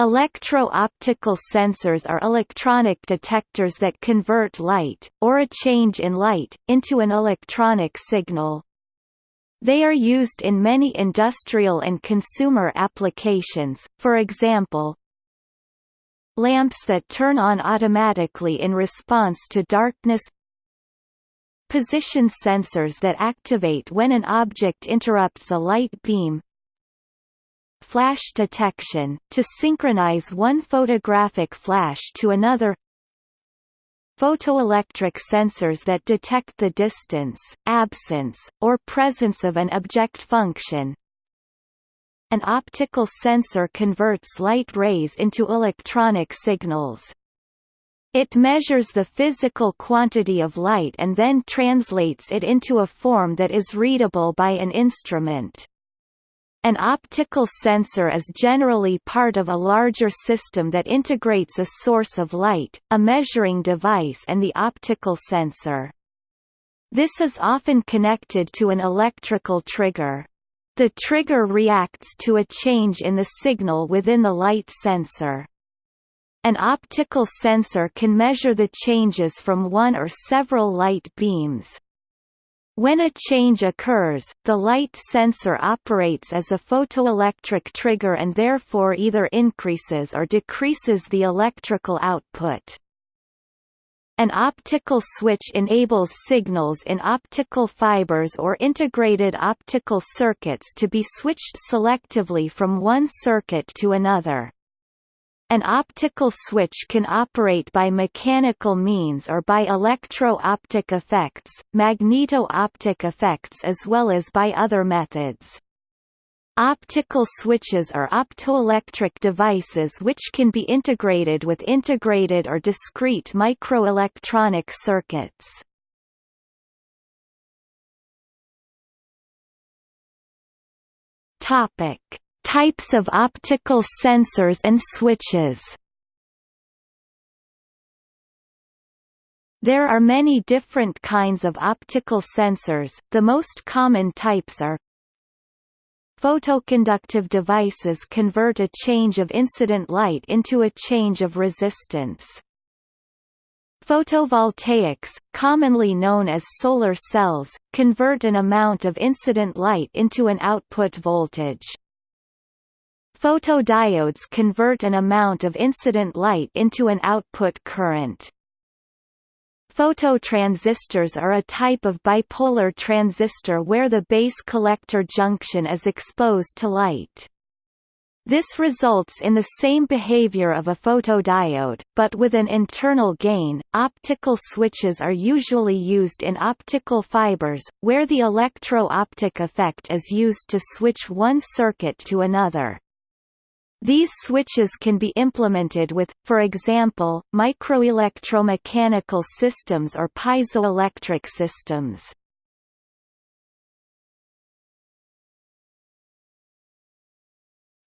Electro-optical sensors are electronic detectors that convert light, or a change in light, into an electronic signal. They are used in many industrial and consumer applications, for example, lamps that turn on automatically in response to darkness position sensors that activate when an object interrupts a light beam flash detection, to synchronize one photographic flash to another photoelectric sensors that detect the distance, absence, or presence of an object function an optical sensor converts light rays into electronic signals. It measures the physical quantity of light and then translates it into a form that is readable by an instrument. An optical sensor is generally part of a larger system that integrates a source of light, a measuring device and the optical sensor. This is often connected to an electrical trigger. The trigger reacts to a change in the signal within the light sensor. An optical sensor can measure the changes from one or several light beams. When a change occurs, the light sensor operates as a photoelectric trigger and therefore either increases or decreases the electrical output. An optical switch enables signals in optical fibers or integrated optical circuits to be switched selectively from one circuit to another. An optical switch can operate by mechanical means or by electro-optic effects, magneto-optic effects as well as by other methods. Optical switches are optoelectric devices which can be integrated with integrated or discrete microelectronic circuits. Topic: Types of optical sensors and switches There are many different kinds of optical sensors, the most common types are Photoconductive devices convert a change of incident light into a change of resistance. Photovoltaics, commonly known as solar cells, convert an amount of incident light into an output voltage. Photodiodes convert an amount of incident light into an output current. Phototransistors are a type of bipolar transistor where the base collector junction is exposed to light. This results in the same behavior of a photodiode, but with an internal gain. Optical switches are usually used in optical fibers, where the electro-optic effect is used to switch one circuit to another. These switches can be implemented with, for example, microelectromechanical systems or piezoelectric systems.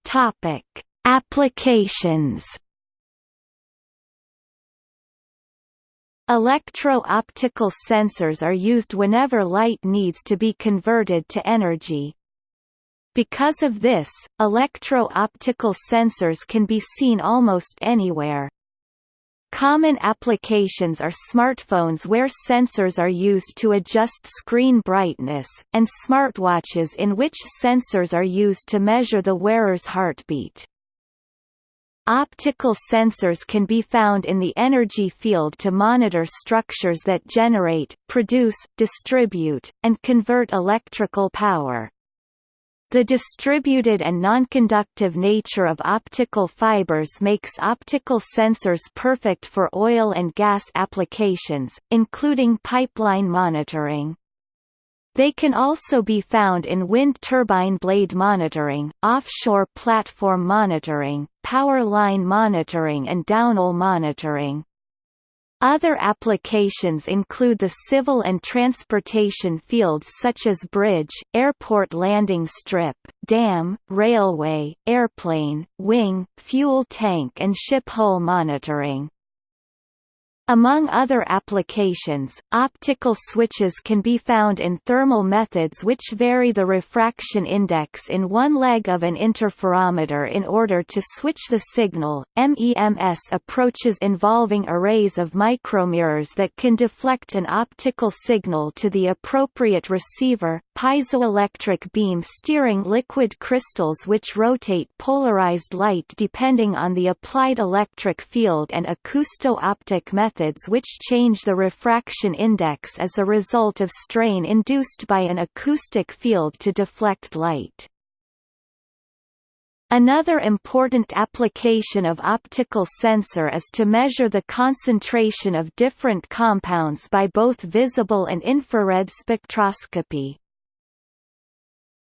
Topic: Applications. Electro-optical sensors are used whenever light needs to be converted to energy, because of this, electro-optical sensors can be seen almost anywhere. Common applications are smartphones where sensors are used to adjust screen brightness, and smartwatches in which sensors are used to measure the wearer's heartbeat. Optical sensors can be found in the energy field to monitor structures that generate, produce, distribute, and convert electrical power. The distributed and nonconductive nature of optical fibers makes optical sensors perfect for oil and gas applications, including pipeline monitoring. They can also be found in wind turbine blade monitoring, offshore platform monitoring, power line monitoring and downhole monitoring. Other applications include the civil and transportation fields such as bridge, airport landing strip, dam, railway, airplane, wing, fuel tank and ship hull monitoring. Among other applications, optical switches can be found in thermal methods which vary the refraction index in one leg of an interferometer in order to switch the signal. MEMS approaches involving arrays of micromirrors that can deflect an optical signal to the appropriate receiver, piezoelectric beam steering liquid crystals which rotate polarized light depending on the applied electric field and acousto-optic methods which change the refraction index as a result of strain induced by an acoustic field to deflect light. Another important application of optical sensor is to measure the concentration of different compounds by both visible and infrared spectroscopy.